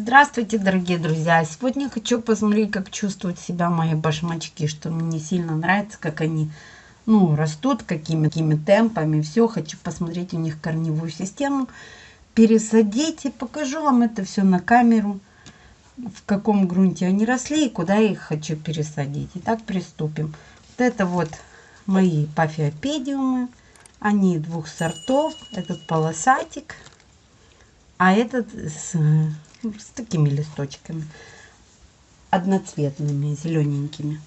Здравствуйте, дорогие друзья! Сегодня хочу посмотреть, как чувствуют себя мои башмачки, что мне сильно нравится, как они ну, растут, какими, какими темпами. Все, хочу посмотреть у них корневую систему, пересадить и покажу вам это все на камеру, в каком грунте они росли и куда я их хочу пересадить. Итак, приступим. Вот это вот мои пафиопедиумы. Они двух сортов. Этот полосатик, а этот с с такими листочками одноцветными, зелененькими.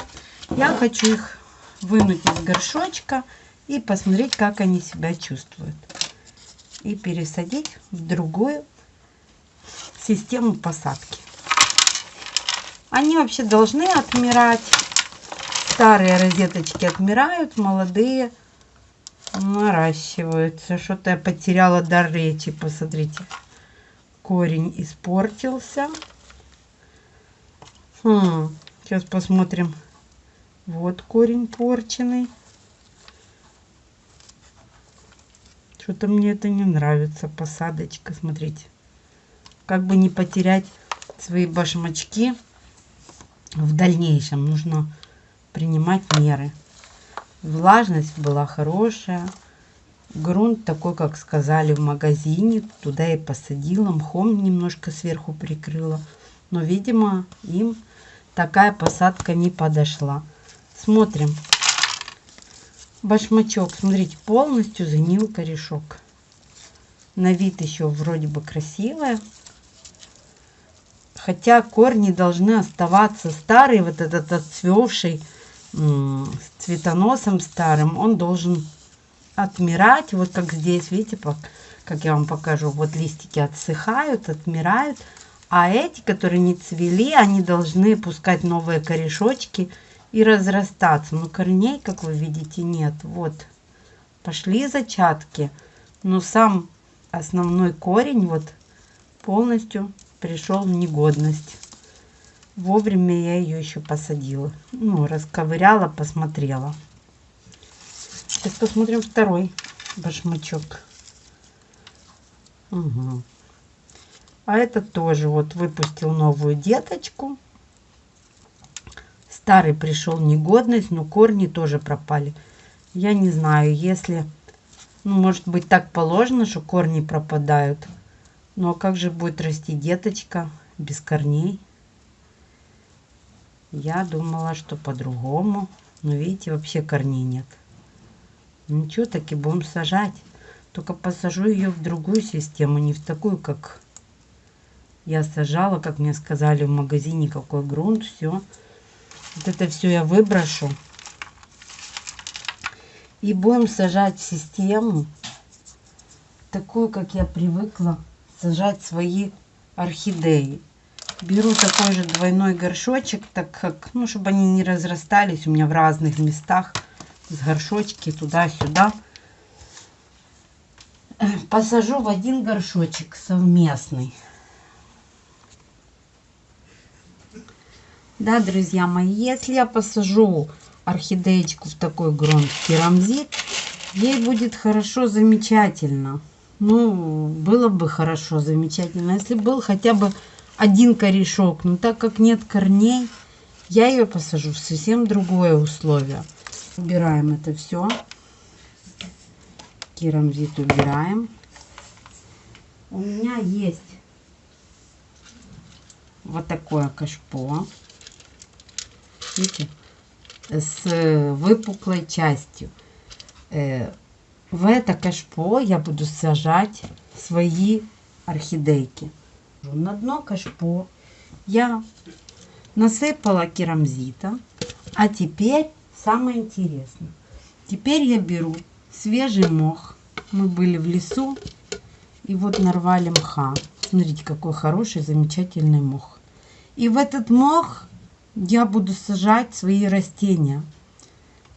Я хочу их вынуть из горшочка и посмотреть, как они себя чувствуют. И пересадить в другую систему посадки. Они вообще должны отмирать. Старые розеточки отмирают, молодые наращиваются. Что-то я потеряла дар речи, посмотрите корень испортился. Хм, сейчас посмотрим. Вот корень порченый. Что-то мне это не нравится. Посадочка, смотрите. Как бы не потерять свои башмачки в дальнейшем. Нужно принимать меры. Влажность была хорошая. Грунт такой, как сказали в магазине. Туда я посадила, мхом немножко сверху прикрыла. Но, видимо, им такая посадка не подошла. Смотрим. Башмачок, смотрите, полностью загнил корешок. На вид еще вроде бы красивая. Хотя корни должны оставаться старые. Вот этот отцвевший с цветоносом старым, он должен отмирать. Вот как здесь, видите, как я вам покажу. Вот листики отсыхают, отмирают. А эти, которые не цвели, они должны пускать новые корешочки и разрастаться. Но корней, как вы видите, нет. Вот, пошли зачатки. Но сам основной корень вот полностью пришел в негодность. Вовремя я ее еще посадила. Ну, расковыряла, посмотрела. Сейчас посмотрим второй башмачок. Угу. А этот тоже вот выпустил новую деточку. Старый пришел негодность, но корни тоже пропали. Я не знаю, если... Ну, может быть, так положено, что корни пропадают. Но как же будет расти деточка без корней? Я думала, что по-другому. Но видите, вообще корней нет. Ничего, таки будем сажать. Только посажу ее в другую систему, не в такую, как я сажала, как мне сказали в магазине, какой грунт, все. Вот это все я выброшу. И будем сажать в систему, такую, как я привыкла сажать свои орхидеи. Беру такой же двойной горшочек, так как, ну, чтобы они не разрастались у меня в разных местах с горшочки туда-сюда. Посажу в один горшочек совместный. Да, друзья мои, если я посажу орхидеечку в такой грунт керамзит, ей будет хорошо, замечательно. Ну, было бы хорошо, замечательно, если был хотя бы один корешок. Но так как нет корней, я ее посажу в совсем другое условие. Убираем это все. Керамзит убираем. У меня есть вот такое кашпо. Видите? С выпуклой частью. Э, в это кашпо я буду сажать свои орхидейки. На дно кашпо я насыпала керамзита. А теперь Самое интересное. Теперь я беру свежий мох. Мы были в лесу и вот нарвали мха. Смотрите, какой хороший, замечательный мох. И в этот мох я буду сажать свои растения.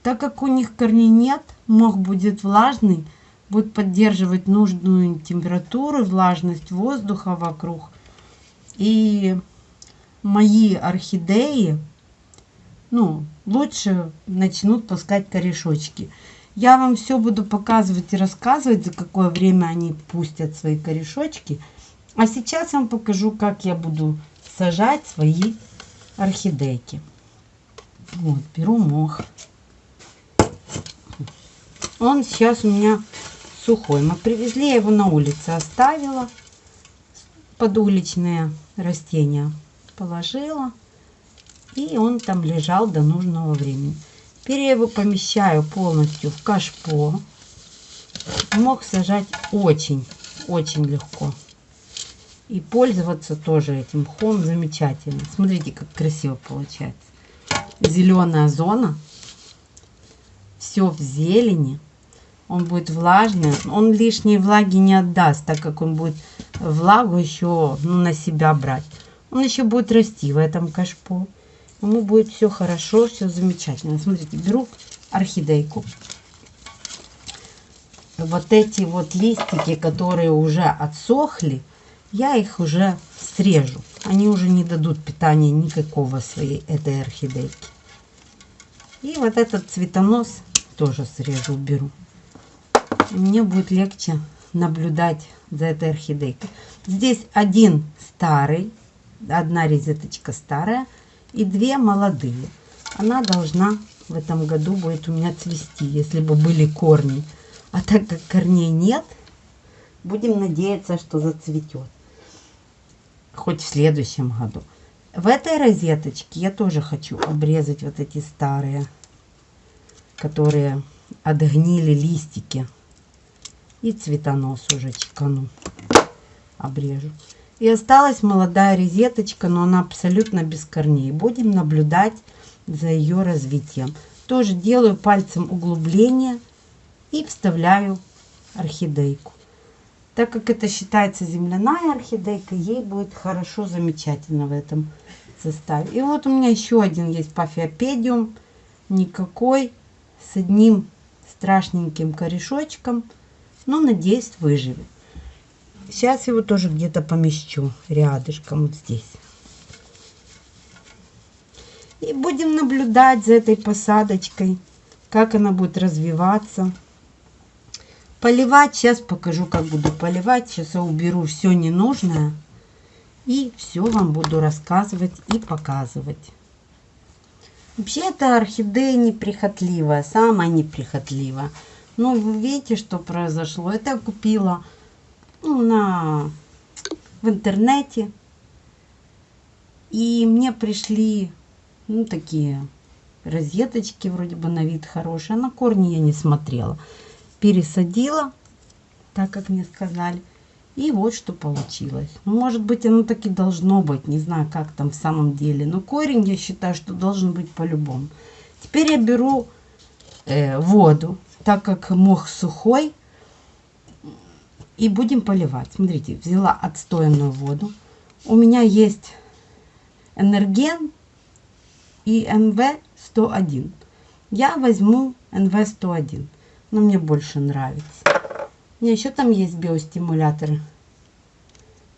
Так как у них корней нет, мох будет влажный, будет поддерживать нужную температуру, влажность воздуха вокруг. И мои орхидеи ну, лучше начнут пускать корешочки. Я вам все буду показывать и рассказывать, за какое время они пустят свои корешочки. А сейчас я вам покажу, как я буду сажать свои орхидейки. Вот, беру мох. Он сейчас у меня сухой. Мы привезли, я его на улице оставила. Под уличные растения положила. И он там лежал до нужного времени. Теперь я его помещаю полностью в кашпо. Мог сажать очень, очень легко. И пользоваться тоже этим мхом замечательно. Смотрите, как красиво получается. Зеленая зона. Все в зелени. Он будет влажный. Он лишней влаги не отдаст, так как он будет влагу еще ну, на себя брать. Он еще будет расти в этом кашпо. Ему будет все хорошо, все замечательно. Смотрите, беру орхидейку. Вот эти вот листики, которые уже отсохли, я их уже срежу. Они уже не дадут питания никакого своей этой орхидейки. И вот этот цветонос тоже срежу, уберу. мне будет легче наблюдать за этой орхидейкой. Здесь один старый, одна розеточка старая и две молодые. Она должна в этом году будет у меня цвести, если бы были корни. А так как корней нет, будем надеяться, что зацветет хоть в следующем году. В этой розеточке я тоже хочу обрезать вот эти старые, которые отгнили листики. И цветонос уже чекану, обрежу. И осталась молодая розеточка, но она абсолютно без корней. Будем наблюдать за ее развитием. Тоже делаю пальцем углубление и вставляю орхидейку. Так как это считается земляная орхидейка, ей будет хорошо, замечательно в этом составе. И вот у меня еще один есть пафиопедиум. Никакой. С одним страшненьким корешочком. Но, надеюсь, выживет. Сейчас его тоже где-то помещу рядышком вот здесь. И будем наблюдать за этой посадочкой, как она будет развиваться. Поливать, сейчас покажу, как буду поливать. Сейчас я уберу все ненужное. И все вам буду рассказывать и показывать. Вообще эта орхидея неприхотливая, самая неприхотливая. Ну, вы видите, что произошло. Это я купила на, в интернете. И мне пришли, ну, такие розеточки, вроде бы на вид хорошие. На корни я не смотрела пересадила, так как мне сказали. И вот что получилось. Ну, может быть, оно так и должно быть. Не знаю, как там в самом деле. Но корень, я считаю, что должен быть по-любому. Теперь я беру э, воду, так как мох сухой. И будем поливать. Смотрите, взяла отстоянную воду. У меня есть энерген и НВ-101. Я возьму НВ-101 но мне больше нравится. У меня еще там есть биостимуляторы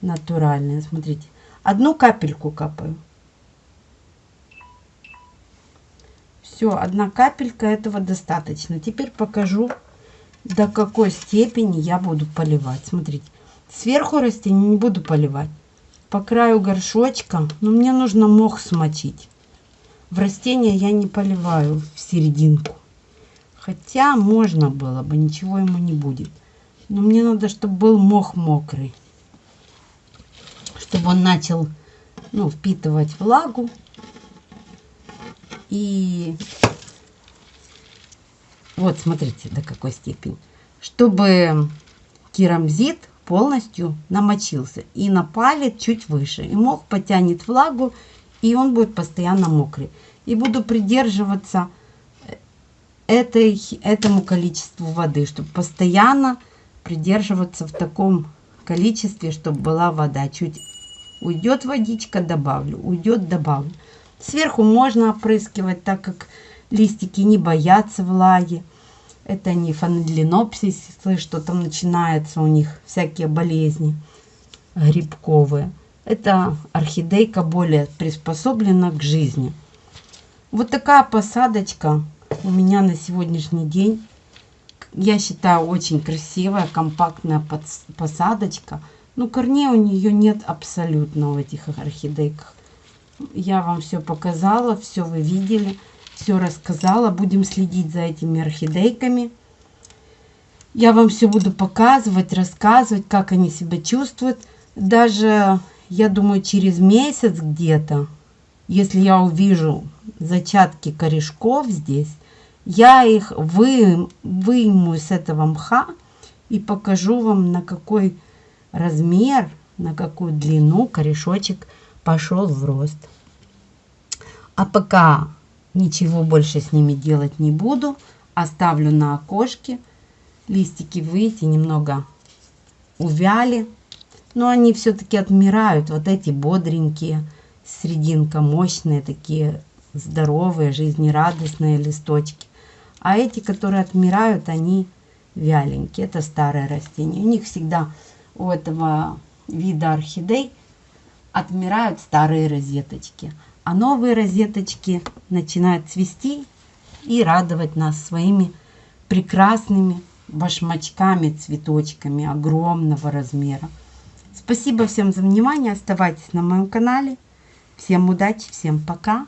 натуральные. Смотрите, одну капельку капаю. Все, одна капелька этого достаточно. Теперь покажу, до какой степени я буду поливать. Смотрите, сверху растения не буду поливать. По краю горшочка, но мне нужно мох смочить. В растения я не поливаю в серединку. Хотя можно было бы, ничего ему не будет. Но мне надо, чтобы был мох мокрый. Чтобы он начал ну, впитывать влагу. И вот смотрите, до какой степени. Чтобы керамзит полностью намочился и напалит чуть выше. И мох потянет влагу, и он будет постоянно мокрый. И буду придерживаться этой, этому количеству воды, чтобы постоянно придерживаться в таком количестве, чтобы была вода. Чуть уйдет водичка, добавлю, уйдет, добавлю. Сверху можно опрыскивать, так как листики не боятся влаги. Это не фандлинопсисы, что там начинается у них всякие болезни грибковые. Это орхидейка более приспособлена к жизни. Вот такая посадочка у меня на сегодняшний день, я считаю, очень красивая, компактная посадочка. Ну, корней у нее нет абсолютно в этих орхидейках. Я вам все показала, все вы видели, все рассказала. Будем следить за этими орхидейками. Я вам все буду показывать, рассказывать, как они себя чувствуют. Даже, я думаю, через месяц где-то, если я увижу зачатки корешков здесь, я их вы, выму с этого мха и покажу вам, на какой размер, на какую длину корешочек пошел в рост. А пока ничего больше с ними делать не буду, оставлю на окошке листики выйти немного увяли. Но они все-таки отмирают. Вот эти бодренькие, срединка мощные, такие здоровые, жизнерадостные листочки. А эти, которые отмирают, они вяленькие. Это старое растение. У них всегда, у этого вида орхидей, отмирают старые розеточки. А новые розеточки начинают цвести и радовать нас своими прекрасными башмачками, цветочками огромного размера. Спасибо всем за внимание. Оставайтесь на моем канале. Всем удачи, всем пока.